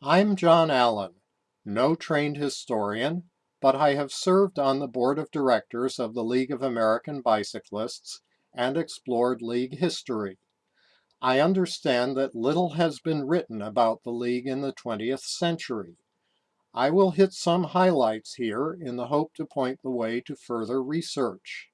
I'm John Allen, no trained historian, but I have served on the board of directors of the League of American Bicyclists and explored League history. I understand that little has been written about the League in the 20th century. I will hit some highlights here in the hope to point the way to further research.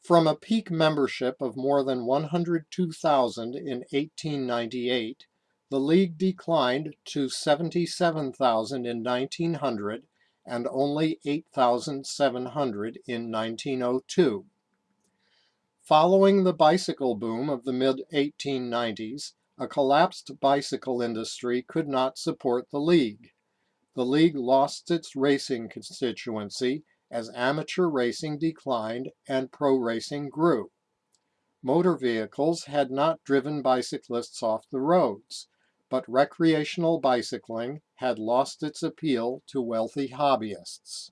From a peak membership of more than 102,000 in 1898, the League declined to 77,000 in 1900 and only 8,700 in 1902. Following the bicycle boom of the mid-1890s, a collapsed bicycle industry could not support the League. The League lost its racing constituency as amateur racing declined and pro racing grew. Motor vehicles had not driven bicyclists off the roads, but recreational bicycling had lost its appeal to wealthy hobbyists.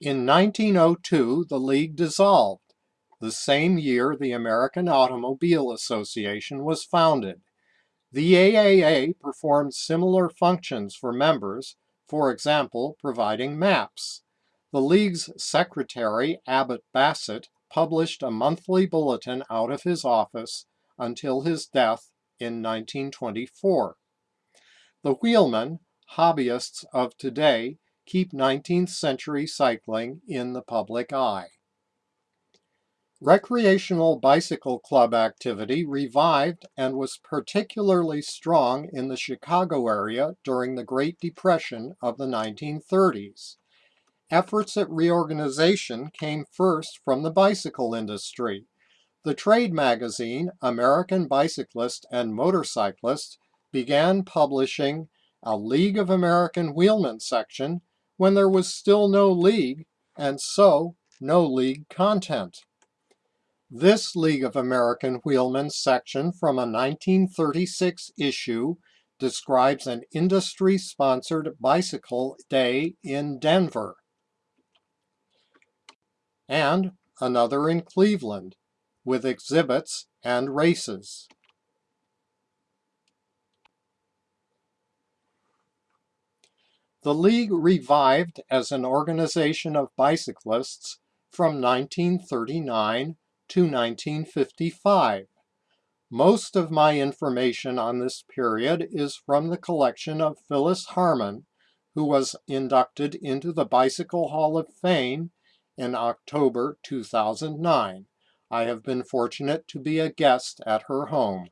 In 1902, the League dissolved the same year the American Automobile Association was founded. The AAA performed similar functions for members, for example, providing maps. The League's secretary, Abbott Bassett, published a monthly bulletin out of his office until his death in 1924. The wheelmen, hobbyists of today, keep 19th century cycling in the public eye. Recreational bicycle club activity revived and was particularly strong in the Chicago area during the Great Depression of the 1930s. Efforts at reorganization came first from the bicycle industry. The trade magazine American Bicyclist and Motorcyclist began publishing a League of American Wheelmen section when there was still no league and so no league content. This League of American Wheelmen section from a 1936 issue describes an industry-sponsored bicycle day in Denver. And another in Cleveland, with exhibits and races. The League revived as an organization of bicyclists from 1939 to 1955. Most of my information on this period is from the collection of Phyllis Harmon, who was inducted into the Bicycle Hall of Fame in October 2009. I have been fortunate to be a guest at her home.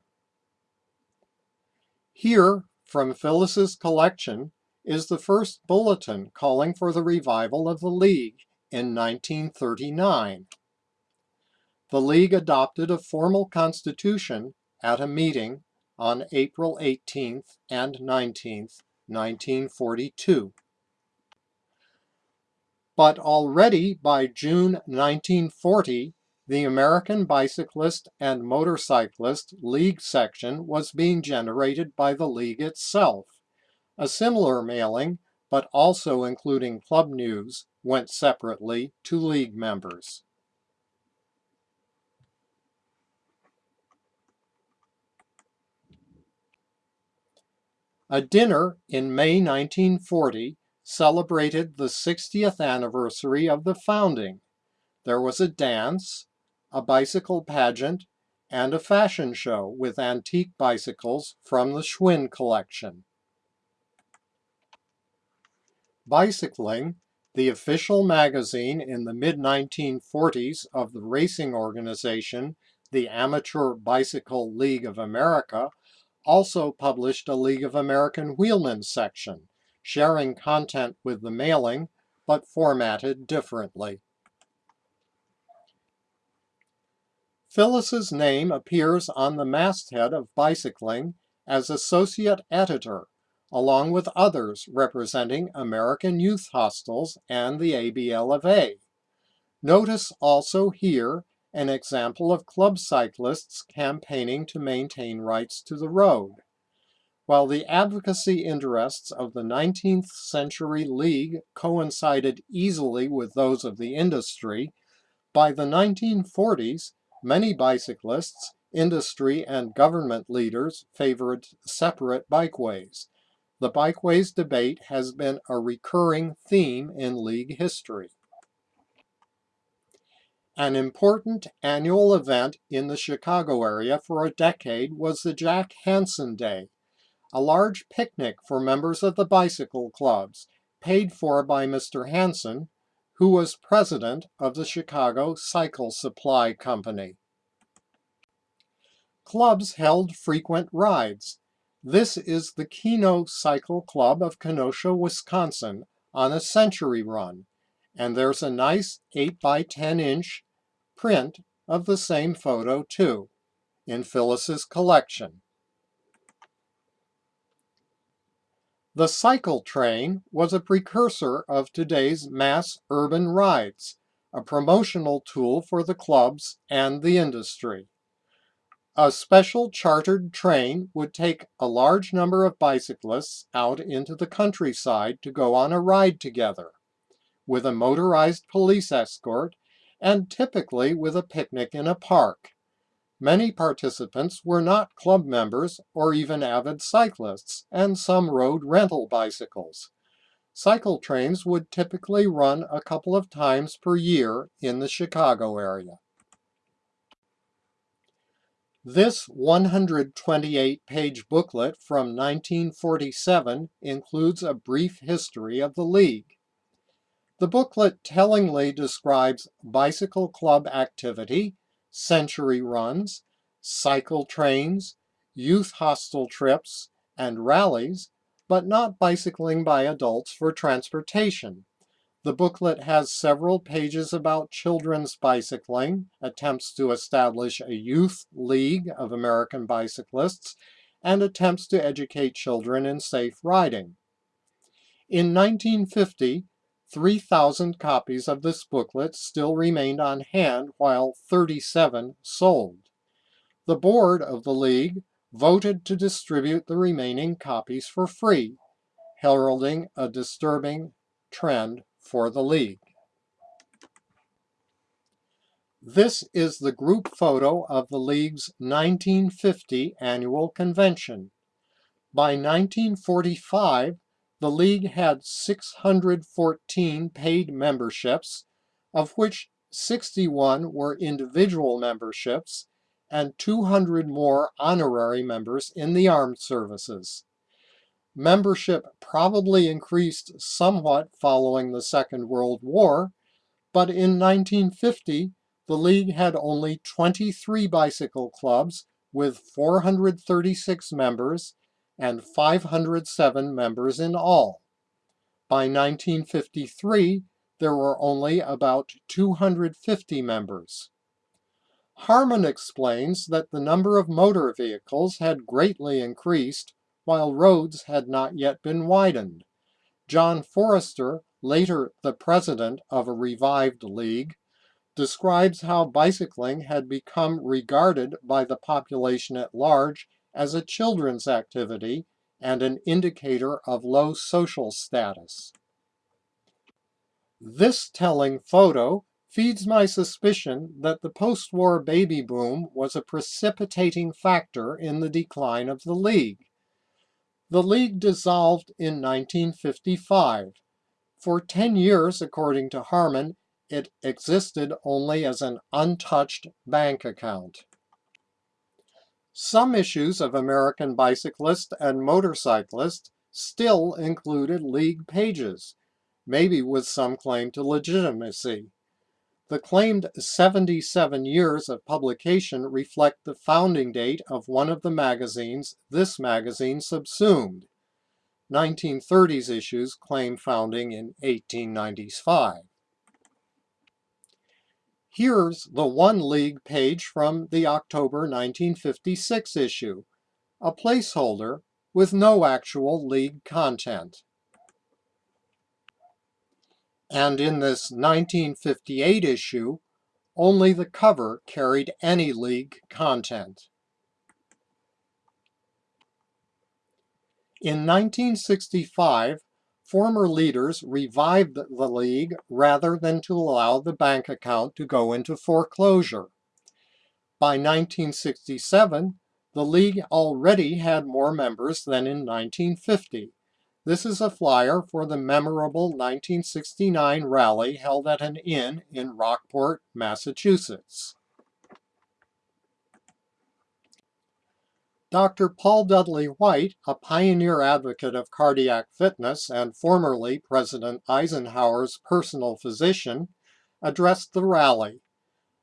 Here, from Phyllis's collection, is the first bulletin calling for the revival of the League in 1939 the League adopted a formal constitution at a meeting on April 18th and 19th, 1942. But already by June 1940, the American Bicyclist and Motorcyclist League section was being generated by the League itself. A similar mailing, but also including club news, went separately to League members. A dinner in May 1940 celebrated the 60th anniversary of the founding. There was a dance, a bicycle pageant, and a fashion show with antique bicycles from the Schwinn collection. Bicycling, the official magazine in the mid-1940s of the racing organization, the Amateur Bicycle League of America, also published a League of American Wheelmen section, sharing content with the mailing, but formatted differently. Phyllis's name appears on the masthead of Bicycling as associate editor, along with others representing American Youth Hostels and the ABL of A. Notice also here an example of club cyclists campaigning to maintain rights to the road. While the advocacy interests of the 19th century league coincided easily with those of the industry, by the 1940s, many bicyclists, industry and government leaders favored separate bikeways. The bikeways debate has been a recurring theme in league history. An important annual event in the Chicago area for a decade was the Jack Hansen Day, a large picnic for members of the bicycle clubs, paid for by Mr. Hansen, who was president of the Chicago Cycle Supply Company. Clubs held frequent rides. This is the Keno Cycle Club of Kenosha, Wisconsin, on a century run, and there's a nice 8 by 10 inch print of the same photo too, in Phyllis's collection. The cycle train was a precursor of today's mass urban rides, a promotional tool for the clubs and the industry. A special chartered train would take a large number of bicyclists out into the countryside to go on a ride together, with a motorized police escort and typically with a picnic in a park. Many participants were not club members or even avid cyclists, and some rode rental bicycles. Cycle trains would typically run a couple of times per year in the Chicago area. This 128-page booklet from 1947 includes a brief history of the League. The booklet tellingly describes bicycle club activity, century runs, cycle trains, youth hostel trips, and rallies, but not bicycling by adults for transportation. The booklet has several pages about children's bicycling, attempts to establish a youth league of American bicyclists, and attempts to educate children in safe riding. In 1950, 3,000 copies of this booklet still remained on hand while 37 sold. The board of the League voted to distribute the remaining copies for free, heralding a disturbing trend for the league. This is the group photo of the league's 1950 annual convention. By 1945, the league had 614 paid memberships, of which 61 were individual memberships and 200 more honorary members in the armed services. Membership probably increased somewhat following the Second World War, but in 1950, the League had only 23 bicycle clubs with 436 members and 507 members in all. By 1953, there were only about 250 members. Harmon explains that the number of motor vehicles had greatly increased while roads had not yet been widened. John Forester, later the president of a revived league, describes how bicycling had become regarded by the population at large as a children's activity and an indicator of low social status. This telling photo feeds my suspicion that the post-war baby boom was a precipitating factor in the decline of the League. The League dissolved in 1955. For 10 years, according to Harmon, it existed only as an untouched bank account. Some issues of American bicyclist and motorcyclist still included league pages, maybe with some claim to legitimacy. The claimed 77 years of publication reflect the founding date of one of the magazines this magazine subsumed. 1930s issues claim founding in 1895. Here's the One League page from the October 1956 issue, a placeholder with no actual league content and in this 1958 issue, only the cover carried any league content. In 1965, former leaders revived the league rather than to allow the bank account to go into foreclosure. By 1967, the League already had more members than in 1950. This is a flyer for the memorable 1969 rally held at an inn in Rockport, Massachusetts. Dr. Paul Dudley White, a pioneer advocate of cardiac fitness and formerly President Eisenhower's personal physician, addressed the rally.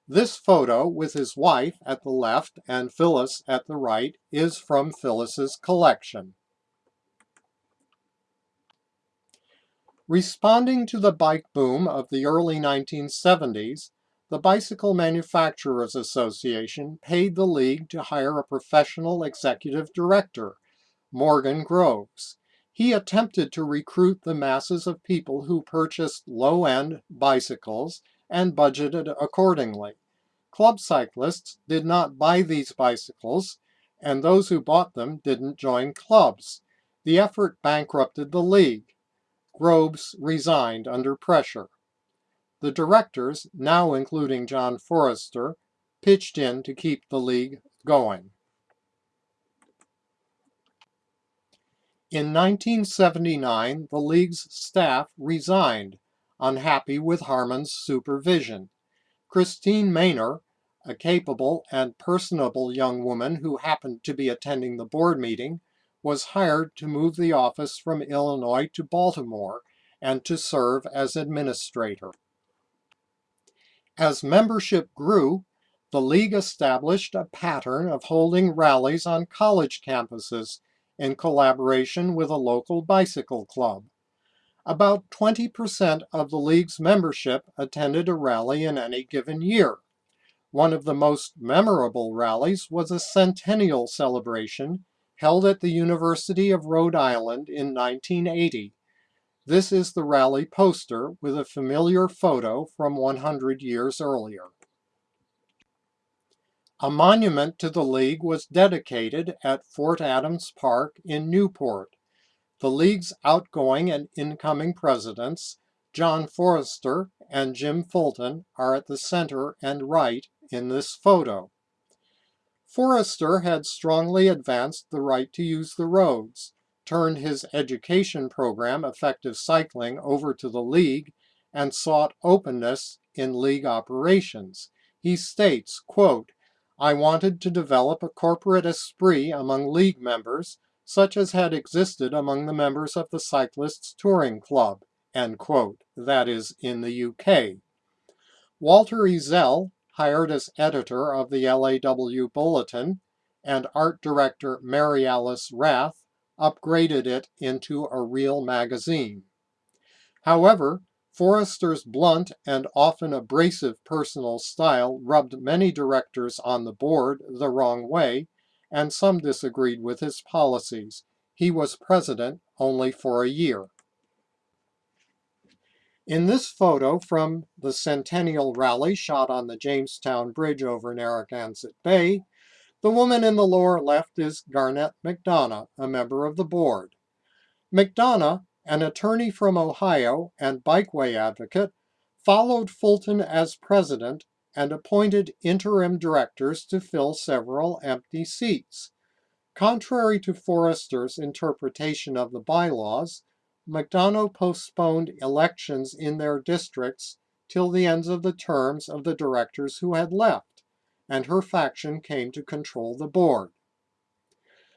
This photo with his wife at the left and Phyllis at the right is from Phyllis's collection. Responding to the bike boom of the early 1970s, the Bicycle Manufacturers Association paid the league to hire a professional executive director, Morgan Groves. He attempted to recruit the masses of people who purchased low-end bicycles and budgeted accordingly. Club cyclists did not buy these bicycles, and those who bought them didn't join clubs. The effort bankrupted the league. Groves resigned under pressure. The directors, now including John Forester, pitched in to keep the league going. In 1979, the league's staff resigned, unhappy with Harmon's supervision. Christine Maynor, a capable and personable young woman who happened to be attending the board meeting, was hired to move the office from Illinois to Baltimore and to serve as administrator. As membership grew, the League established a pattern of holding rallies on college campuses in collaboration with a local bicycle club. About 20% of the League's membership attended a rally in any given year. One of the most memorable rallies was a centennial celebration held at the University of Rhode Island in 1980. This is the rally poster with a familiar photo from 100 years earlier. A monument to the League was dedicated at Fort Adams Park in Newport. The League's outgoing and incoming presidents, John Forester and Jim Fulton, are at the center and right in this photo. Forester had strongly advanced the right to use the roads, turned his education program, Effective Cycling, over to the League, and sought openness in League operations. He states, quote, I wanted to develop a corporate esprit among League members, such as had existed among the members of the Cyclists Touring Club, end quote. That is, in the UK. Walter Ezell hired as editor of the LAW Bulletin, and art director Mary Alice Rath upgraded it into a real magazine. However, Forester's blunt and often abrasive personal style rubbed many directors on the board the wrong way, and some disagreed with his policies. He was president only for a year. In this photo from the Centennial Rally shot on the Jamestown Bridge over Narragansett Bay, the woman in the lower left is Garnett McDonough, a member of the board. McDonough, an attorney from Ohio and bikeway advocate, followed Fulton as president and appointed interim directors to fill several empty seats. Contrary to Forester's interpretation of the bylaws, McDonough postponed elections in their districts till the ends of the terms of the directors who had left, and her faction came to control the board.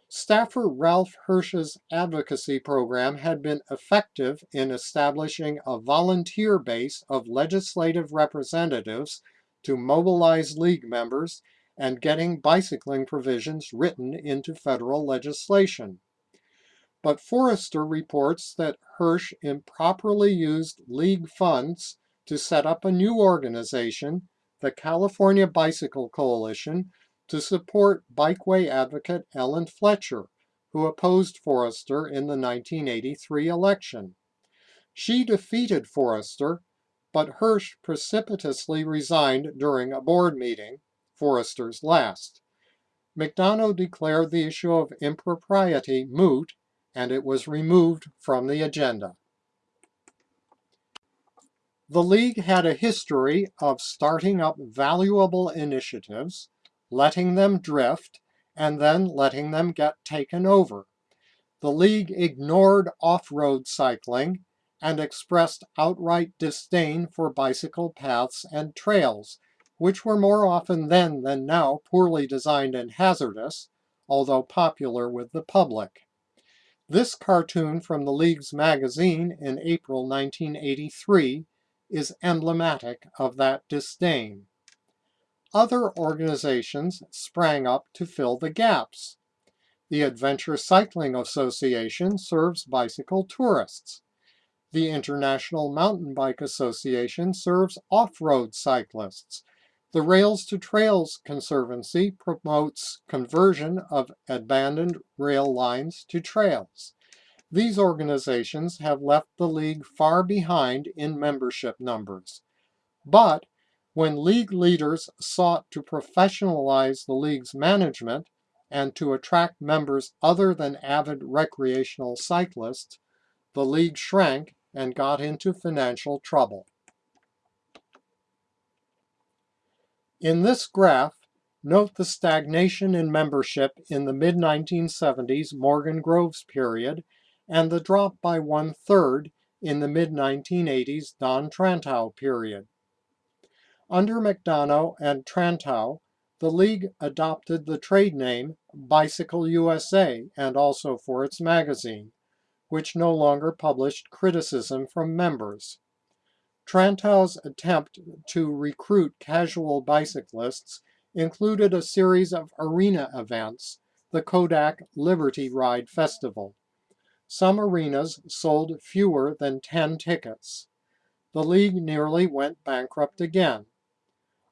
Staffer Ralph Hirsch's advocacy program had been effective in establishing a volunteer base of legislative representatives to mobilize league members and getting bicycling provisions written into federal legislation but Forester reports that Hirsch improperly used league funds to set up a new organization, the California Bicycle Coalition, to support bikeway advocate Ellen Fletcher, who opposed Forester in the 1983 election. She defeated Forester, but Hirsch precipitously resigned during a board meeting, Forester's last. McDonough declared the issue of impropriety moot and it was removed from the agenda. The League had a history of starting up valuable initiatives, letting them drift, and then letting them get taken over. The league ignored off-road cycling and expressed outright disdain for bicycle paths and trails, which were more often then than now poorly designed and hazardous, although popular with the public. This cartoon from the League's magazine in April 1983 is emblematic of that disdain. Other organizations sprang up to fill the gaps. The Adventure Cycling Association serves bicycle tourists. The International Mountain Bike Association serves off-road cyclists. The Rails to Trails Conservancy promotes conversion of abandoned rail lines to trails. These organizations have left the League far behind in membership numbers. But when League leaders sought to professionalize the League's management and to attract members other than avid recreational cyclists, the League shrank and got into financial trouble. In this graph, note the stagnation in membership in the mid-1970s Morgan Groves period and the drop by one-third in the mid-1980s Don Trantow period. Under McDonough and Trantow, the League adopted the trade name Bicycle USA and also for its magazine, which no longer published criticism from members. Trantow's attempt to recruit casual bicyclists included a series of arena events, the Kodak Liberty Ride Festival. Some arenas sold fewer than 10 tickets. The league nearly went bankrupt again.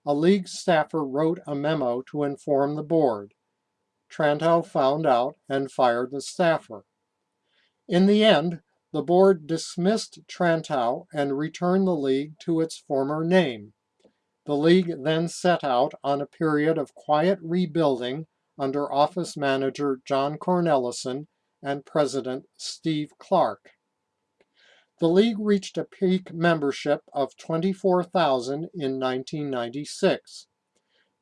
A league staffer wrote a memo to inform the board. Trantow found out and fired the staffer. In the end, the board dismissed Trantow and returned the league to its former name. The league then set out on a period of quiet rebuilding under office manager John Cornelison and President Steve Clark. The league reached a peak membership of 24,000 in 1996.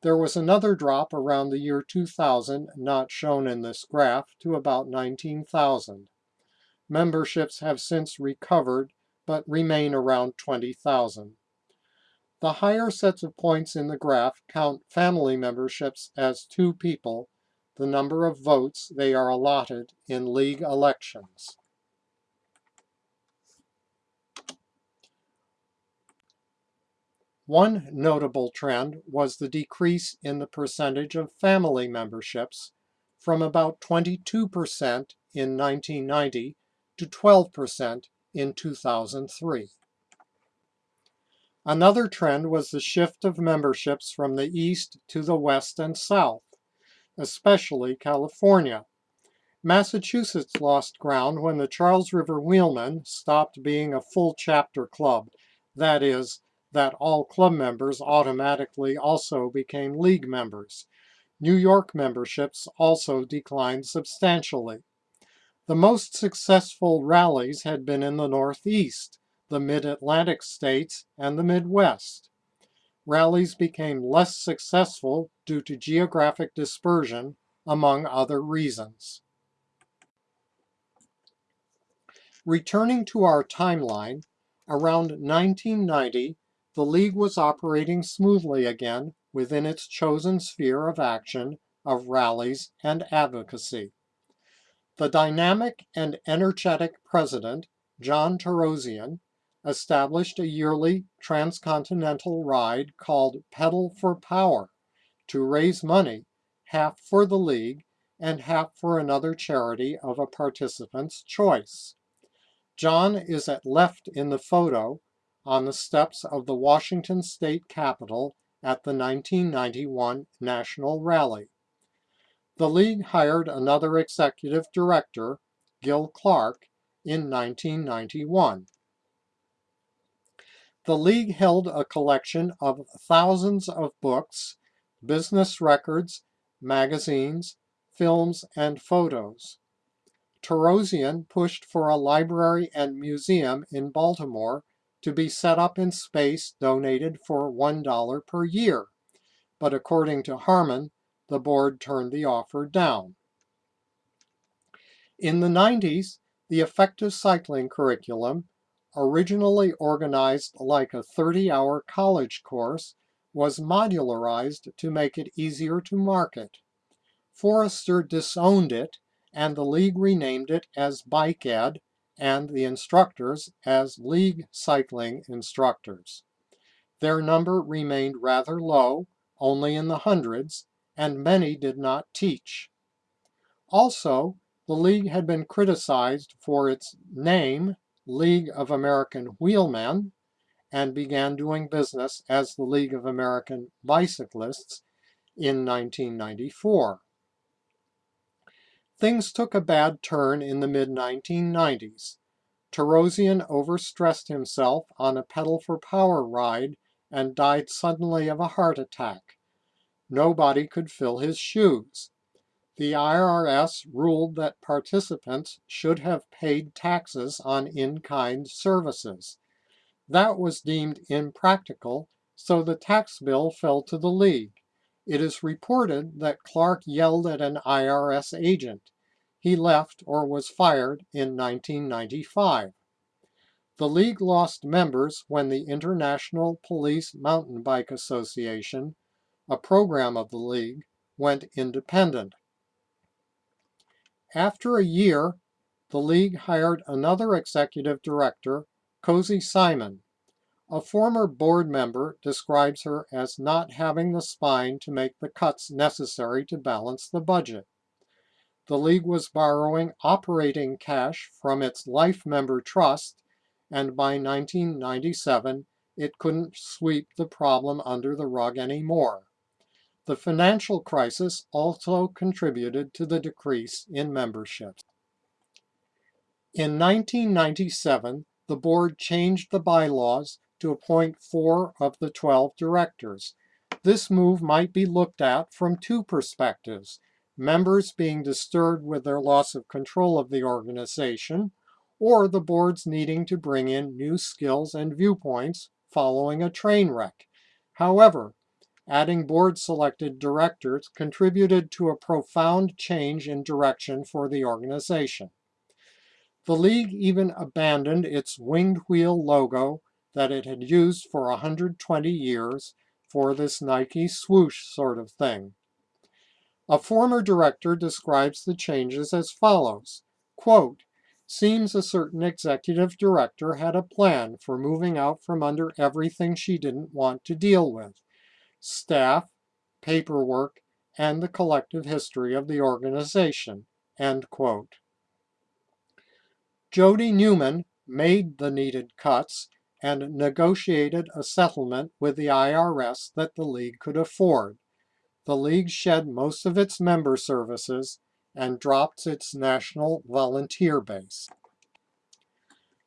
There was another drop around the year 2000, not shown in this graph, to about 19,000. Memberships have since recovered, but remain around 20,000. The higher sets of points in the graph count family memberships as two people, the number of votes they are allotted in league elections. One notable trend was the decrease in the percentage of family memberships from about 22% in 1990 to 12% in 2003. Another trend was the shift of memberships from the east to the west and south especially California. Massachusetts lost ground when the Charles River Wheelmen stopped being a full chapter club, that is, that all club members automatically also became league members. New York memberships also declined substantially. The most successful rallies had been in the Northeast, the Mid-Atlantic states, and the Midwest rallies became less successful due to geographic dispersion, among other reasons. Returning to our timeline, around 1990, the League was operating smoothly again within its chosen sphere of action of rallies and advocacy. The dynamic and energetic president, John Torossian, established a yearly transcontinental ride called Pedal for Power to raise money, half for the league and half for another charity of a participant's choice. John is at left in the photo on the steps of the Washington State Capitol at the 1991 National Rally. The league hired another executive director, Gil Clark, in 1991 the League held a collection of thousands of books, business records, magazines, films, and photos. Torossian pushed for a library and museum in Baltimore to be set up in space donated for $1 per year. But according to Harmon, the board turned the offer down. In the 90s, the effective cycling curriculum, originally organized like a 30-hour college course, was modularized to make it easier to market. Forester disowned it, and the league renamed it as Bike Ed and the instructors as League Cycling Instructors. Their number remained rather low, only in the hundreds, and many did not teach. Also, the league had been criticized for its name, League of American Wheelmen, and began doing business as the League of American Bicyclists in 1994. Things took a bad turn in the mid-1990s. Torossian overstressed himself on a pedal for power ride and died suddenly of a heart attack. Nobody could fill his shoes. The IRS ruled that participants should have paid taxes on in-kind services. That was deemed impractical, so the tax bill fell to the league. It is reported that Clark yelled at an IRS agent. He left or was fired in 1995. The league lost members when the International Police Mountain Bike Association, a program of the league, went independent. After a year, the league hired another executive director, Cozy Simon, a former board member describes her as not having the spine to make the cuts necessary to balance the budget. The league was borrowing operating cash from its life member trust, and by 1997, it couldn't sweep the problem under the rug anymore. The financial crisis also contributed to the decrease in membership. In 1997, the board changed the bylaws to appoint four of the 12 directors. This move might be looked at from two perspectives, members being disturbed with their loss of control of the organization, or the boards needing to bring in new skills and viewpoints following a train wreck. However, adding board-selected directors contributed to a profound change in direction for the organization. The league even abandoned its winged wheel logo that it had used for 120 years for this Nike swoosh sort of thing. A former director describes the changes as follows, quote, seems a certain executive director had a plan for moving out from under everything she didn't want to deal with, staff, paperwork, and the collective history of the organization, end quote. Jody Newman made the needed cuts and negotiated a settlement with the IRS that the league could afford. The league shed most of its member services and dropped its national volunteer base.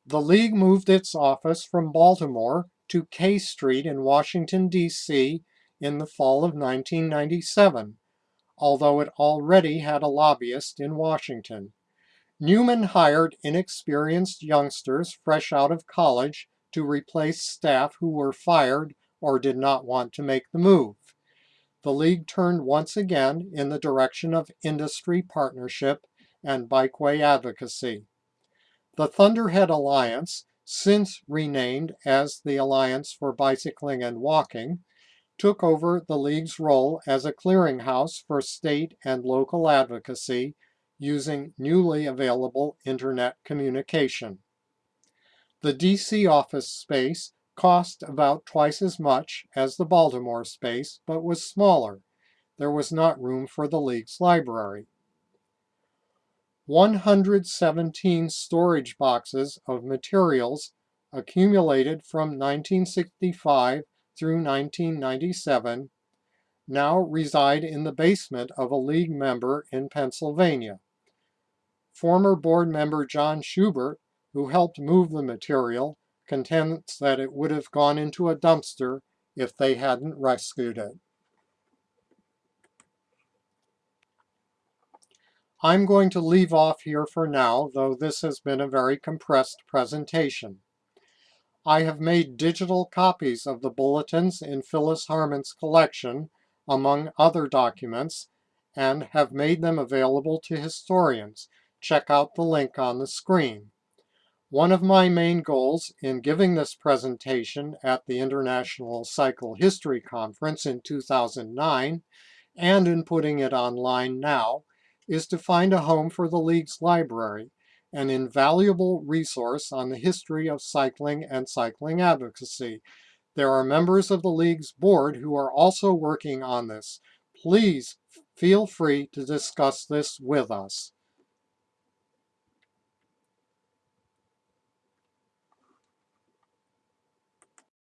The league moved its office from Baltimore to K Street in Washington, D.C. in the fall of 1997, although it already had a lobbyist in Washington. Newman hired inexperienced youngsters fresh out of college to replace staff who were fired or did not want to make the move. The league turned once again in the direction of industry partnership and bikeway advocacy. The Thunderhead Alliance, since renamed as the Alliance for Bicycling and Walking, took over the league's role as a clearinghouse for state and local advocacy using newly available internet communication. The DC office space cost about twice as much as the Baltimore space, but was smaller. There was not room for the league's library. 117 storage boxes of materials accumulated from 1965 through 1997 now reside in the basement of a league member in Pennsylvania. Former board member John Schubert who helped move the material, contends that it would have gone into a dumpster if they hadn't rescued it. I'm going to leave off here for now, though this has been a very compressed presentation. I have made digital copies of the bulletins in Phyllis Harmon's collection, among other documents, and have made them available to historians. Check out the link on the screen. One of my main goals in giving this presentation at the International Cycle History Conference in 2009 and in putting it online now is to find a home for the League's library, an invaluable resource on the history of cycling and cycling advocacy. There are members of the League's board who are also working on this. Please feel free to discuss this with us.